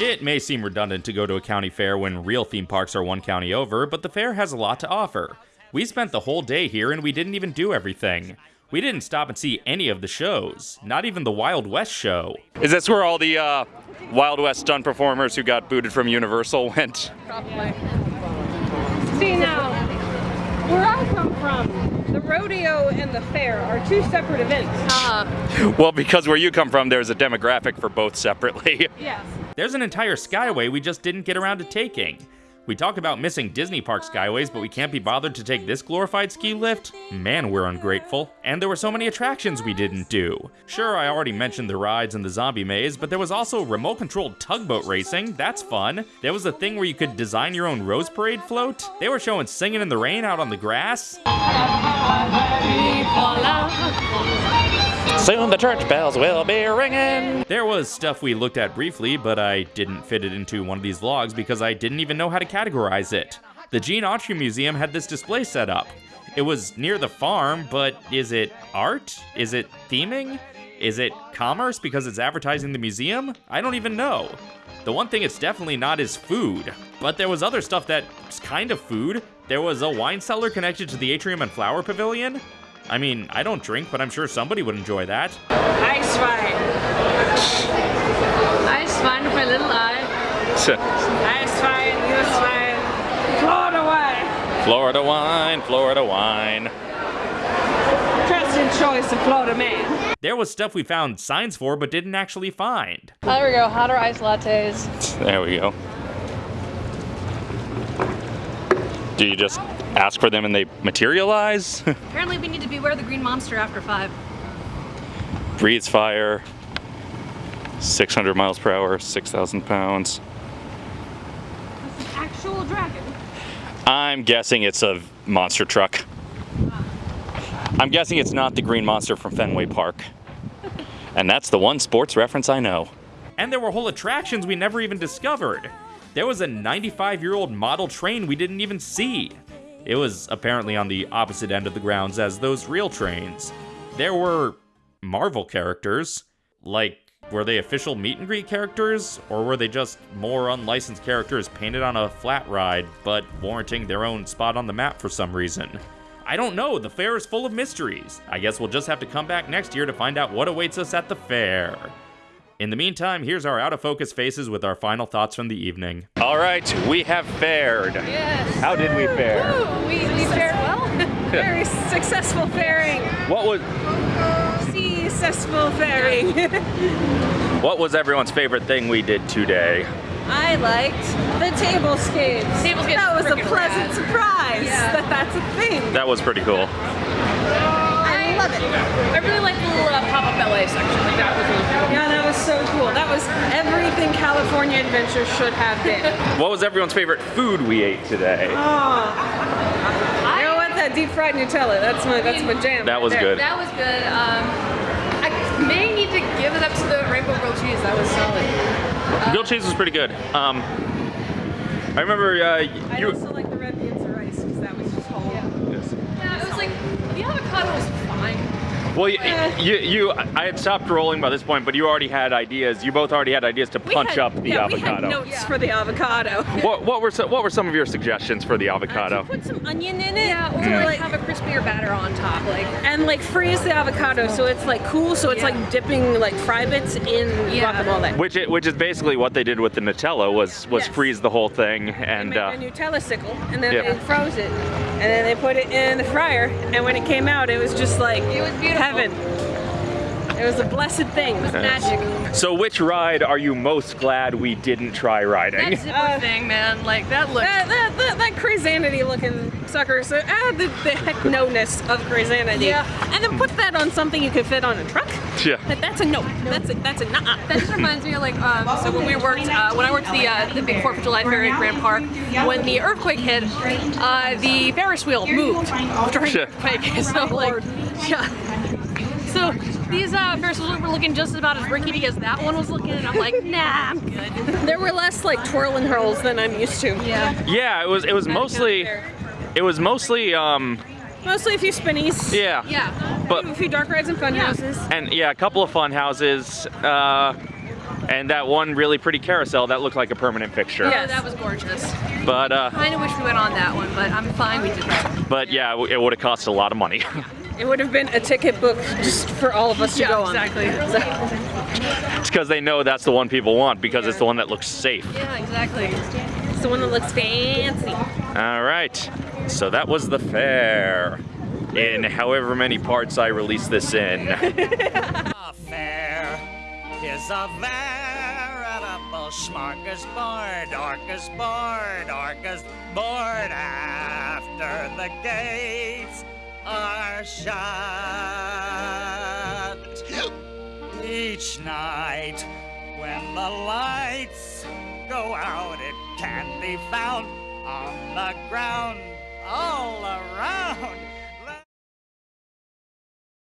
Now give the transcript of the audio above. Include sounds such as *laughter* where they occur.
It may seem redundant to go to a county fair when real theme parks are one county over, but the fair has a lot to offer. We spent the whole day here and we didn't even do everything. We didn't stop and see any of the shows, not even the Wild West show. Is this where all the uh, Wild West stunt performers who got booted from Universal *laughs* went? Probably. See now, where I come from, the rodeo and the fair are two separate events. Uh, Well, because where you come from, there's a demographic for both separately. Yes. There's an entire skyway we just didn't get around to taking. We talk about missing Disney Park skyways, but we can't be bothered to take this glorified ski lift? Man, we're ungrateful. And there were so many attractions we didn't do. Sure, I already mentioned the rides and the zombie maze, but there was also remote controlled tugboat racing. That's fun. There was a thing where you could design your own Rose Parade float. They were showing Singing in the Rain out on the grass. Soon the church bells will be ringing. There was stuff we looked at briefly, but I didn't fit it into one of these vlogs because I didn't even know how to categorize it. The Gene Autry Museum had this display set up. It was near the farm, but is it art? Is it theming? Is it commerce because it's advertising the museum? I don't even know. The one thing it's definitely not is food, but there was other stuff that's kind of food. There was a wine cellar connected to the atrium and flower pavilion. I mean, I don't drink, but I'm sure somebody would enjoy that. Ice wine. Ice wine with my little uh, eye. Ice wine, US wine, Florida wine. Florida wine, Florida wine. Trusted choice of Florida man. There was stuff we found signs for but didn't actually find. Oh, there we go. Hotter ice lattes. There we go. Do you just ask for them and they materialize? *laughs* Apparently, we need to beware the green monster after five. Breathes fire. 600 miles per hour, 6,000 pounds. Actual dragon. I'm guessing it's a monster truck. I'm guessing it's not the green monster from Fenway Park. And that's the one sports reference I know. And there were whole attractions we never even discovered. There was a 95 year old model train we didn't even see. It was apparently on the opposite end of the grounds as those real trains. There were Marvel characters. Like, were they official meet and greet characters? Or were they just more unlicensed characters painted on a flat ride, but warranting their own spot on the map for some reason? I don't know, the fair is full of mysteries. I guess we'll just have to come back next year to find out what awaits us at the fair. In the meantime, here's our out of focus faces with our final thoughts from the evening. All right, we have fared. Yes. How did we fare? Ooh, we, we fared well. *laughs* Very successful fairing. What was Successful fairing. *laughs* what was everyone's favorite thing we did today? I liked the table skates. Table skates That was a pleasant rad. surprise Yeah. that that's a thing. That was pretty cool. I love it. I really like the little uh, pop-up LA section. Like that was really cool. Yeah, that was so cool. That was everything California Adventure should have been. *laughs* What was everyone's favorite food we ate today? Oh. You know what? That deep fried Nutella. That's my that's my jam. That was there. good. That was good. Um, I may need to give it up to the rainbow grilled cheese. That was solid. Grilled cheese was pretty good. Um, I remember uh, I you. also like the red beans and rice because that was just whole. Yeah, it was like the avocado was fine. Well, you, you, you, I had stopped rolling by this point, but you already had ideas. You both already had ideas to punch had- up the yeah, We avocado. had notes for the avocado. *laughs* What, what were some, what were some of your suggestions for the avocado? Put some onion in it. Yeah, or to, like have a crispier batter on top. Like and like freeze the avocado so it's like cool so it's Yeah. like dipping like fry bits in Yeah. guacamole. Which, it, which is basically what they did with the Nutella was was Yes. freeze the whole thing They and made uh, a Nutella sickle and then Yeah. they froze it and then they put it in the fryer and when it came out it was just like It was beautiful. Heaven. It was a blessed thing. It was magic. So which ride are you most glad we didn't try riding? that zipper Uh, thing, man. Like that looked. That, that, that, that crazanity looking sucker, so add the, the heck no-ness of crazanity. Yeah. And then put that on something you could fit on a truck. Yeah. Like, that's a no. That's a, that's a nah. That just reminds me of like um, so when we worked uh, when I worked the uh, the big Fourth of July fair at Grand Park when the earthquake hit uh, the Ferris wheel moved during the Sure. earthquake *laughs* so like yeah so these uh, Ferris wheels were looking just about as rickety as that one was looking and I'm like *laughs* nah I'm good There were less like twirling and hurls than I'm used to. yeah Yeah, it was it was mostly it was mostly um Mostly a few spinnies. yeah. yeah But A few dark rides and fun Yeah. houses. and yeah, a couple of fun houses. Uh And that one really pretty carousel that looked like a permanent fixture. Yeah, that was gorgeous. But uh, Kind of wish we went on that one, but I'm fine we didn't. but yeah, it would have cost a lot of money. *laughs* It would have been a ticket book just for all of us to Yeah, go on. exactly. it's because they know that's the one people want because it's the one that looks safe. Yeah, exactly. It's the one that looks fancy. All right, so that was the fair. In however many parts I release this in. *laughs* A fair is a veritable smorgasbord, orcasbord, orcasbord after the gates are shut. Each night when the lights go out, it can be found on the ground all around.